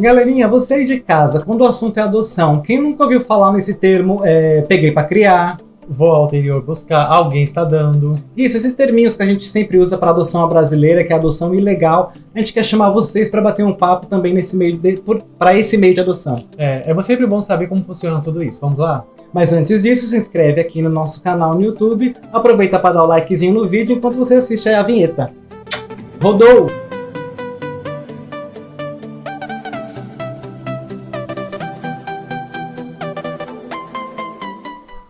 Galerinha, você aí de casa, quando o assunto é adoção, quem nunca ouviu falar nesse termo, é, peguei pra criar, Vou ao interior buscar, alguém está dando. Isso, esses terminhos que a gente sempre usa para adoção brasileira, que é adoção ilegal, a gente quer chamar vocês para bater um papo também nesse meio para esse meio de adoção. É, é sempre bom saber como funciona tudo isso. Vamos lá? Mas antes disso, se inscreve aqui no nosso canal no YouTube, aproveita para dar o likezinho no vídeo enquanto você assiste a vinheta. Rodou!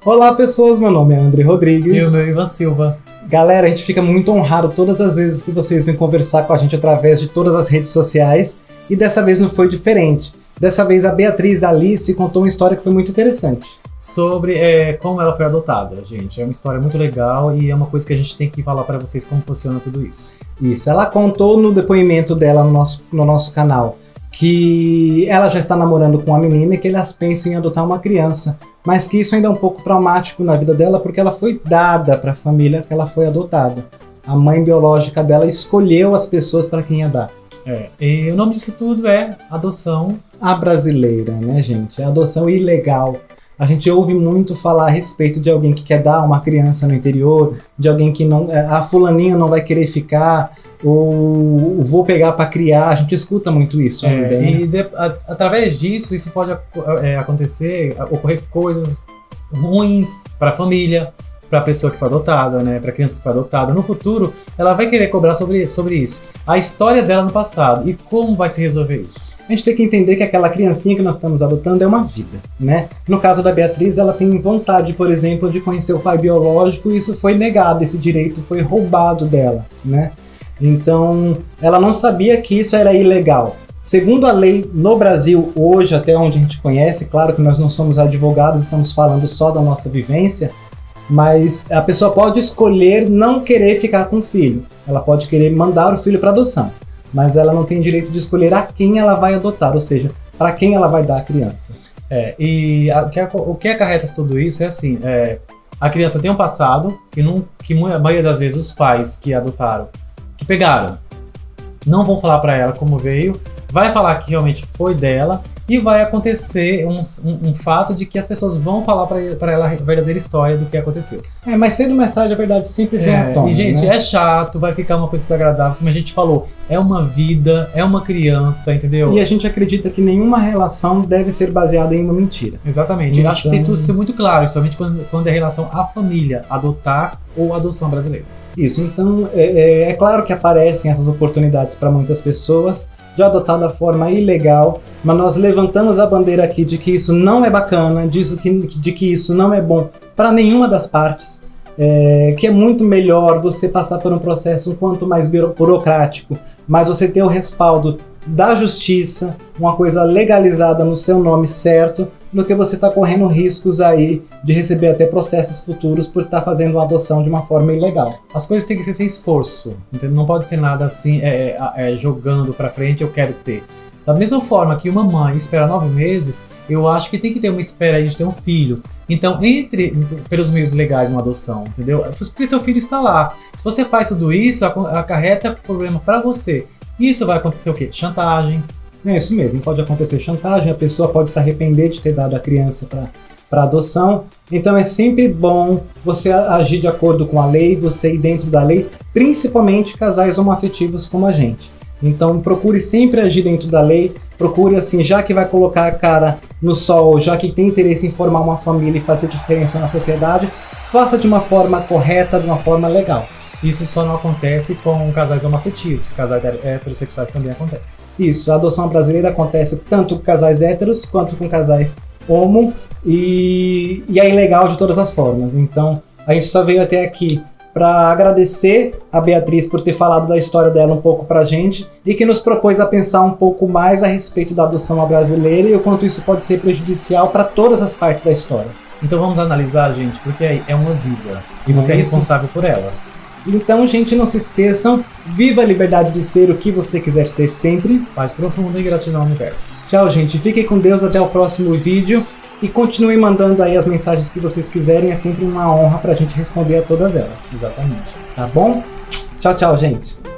Olá pessoas, meu nome é André Rodrigues. E o meu Ivan Silva. Galera, a gente fica muito honrado todas as vezes que vocês vêm conversar com a gente através de todas as redes sociais. E dessa vez não foi diferente. Dessa vez a Beatriz Alice contou uma história que foi muito interessante. Sobre é, como ela foi adotada, gente. É uma história muito legal e é uma coisa que a gente tem que falar para vocês como funciona tudo isso. Isso, ela contou no depoimento dela no nosso, no nosso canal que ela já está namorando com uma menina e que elas pensam em adotar uma criança mas que isso ainda é um pouco traumático na vida dela porque ela foi dada para a família que ela foi adotada. A mãe biológica dela escolheu as pessoas para quem ia dar. É, e o nome disso tudo é adoção. A brasileira, né, gente? É adoção ilegal. A gente ouve muito falar a respeito de alguém que quer dar uma criança no interior, de alguém que não. É, a fulaninha não vai querer ficar, ou vou pegar para criar. A gente escuta muito isso é, ainda. Né? E de, a, através disso, isso pode é, acontecer, ocorrer coisas ruins para a família, para a pessoa que foi adotada, né, para a criança que foi adotada. No futuro, ela vai querer cobrar sobre, sobre isso. A história dela no passado e como vai se resolver isso. A gente tem que entender que aquela criancinha que nós estamos adotando é uma vida, né? No caso da Beatriz, ela tem vontade, por exemplo, de conhecer o pai biológico e isso foi negado, esse direito foi roubado dela, né? Então, ela não sabia que isso era ilegal. Segundo a lei no Brasil hoje, até onde a gente conhece, claro que nós não somos advogados, estamos falando só da nossa vivência, mas a pessoa pode escolher não querer ficar com o filho. Ela pode querer mandar o filho para adoção, mas ela não tem direito de escolher a quem ela vai adotar, ou seja, para quem ela vai dar a criança. É, e a, que, o que acarreta tudo isso é assim, é, a criança tem um passado que, não, que a maioria das vezes os pais que adotaram, que pegaram, não vão falar para ela como veio, vai falar que realmente foi dela e vai acontecer um, um, um, fato de que as pessoas vão falar para ela a verdadeira história do que aconteceu. É, mas cedo ou mais tarde a verdade sempre vem é, à tona. E, gente, né? é chato, vai ficar uma coisa desagradável, como a gente falou, é uma vida, é uma criança, entendeu? E a gente acredita que nenhuma relação deve ser baseada em uma mentira. Exatamente. Então... Acho que tem tudo ser muito claro, principalmente quando, quando é relação à família, adotar ou adoção brasileira. Isso, então é, é, é claro que aparecem essas oportunidades para muitas pessoas, de adotar da forma ilegal, mas nós levantamos a bandeira aqui de que isso não é bacana, disso que, de que isso não é bom para nenhuma das partes, é, que é muito melhor você passar por um processo um quanto mais burocrático, mas você ter o respaldo da justiça, uma coisa legalizada no seu nome certo, do que você está correndo riscos aí de receber até processos futuros por estar tá fazendo uma adoção de uma forma ilegal. As coisas têm que ser sem esforço, entendeu? não pode ser nada assim, é, é, é jogando para frente, eu quero ter. Da mesma forma que uma mãe espera nove meses, eu acho que tem que ter uma espera aí de ter um filho. Então, entre pelos meios legais de uma adoção, entendeu? Porque seu filho está lá. Se você faz tudo isso, acarreta problema para você. Isso vai acontecer o quê? Chantagens. É isso mesmo, pode acontecer chantagem, a pessoa pode se arrepender de ter dado a criança para adoção. Então é sempre bom você agir de acordo com a lei, você ir dentro da lei, principalmente casais homoafetivos como a gente. Então procure sempre agir dentro da lei, procure assim, já que vai colocar a cara no sol, já que tem interesse em formar uma família e fazer diferença na sociedade, faça de uma forma correta, de uma forma legal. Isso só não acontece com casais homoafetivos, casais heterossexuais também acontece. Isso, a adoção brasileira acontece tanto com casais héteros quanto com casais homo e, e é ilegal de todas as formas. Então, a gente só veio até aqui para agradecer a Beatriz por ter falado da história dela um pouco para a gente e que nos propôs a pensar um pouco mais a respeito da adoção brasileira e o quanto isso pode ser prejudicial para todas as partes da história. Então vamos analisar, gente, porque é uma vida e você é, é responsável por ela. Então, gente, não se esqueçam, viva a liberdade de ser o que você quiser ser sempre. Paz profunda e gratidão ao universo. Tchau, gente. Fiquem com Deus até o próximo vídeo. E continuem mandando aí as mensagens que vocês quiserem. É sempre uma honra pra gente responder a todas elas. Exatamente. Tá bom? Tchau, tchau, gente.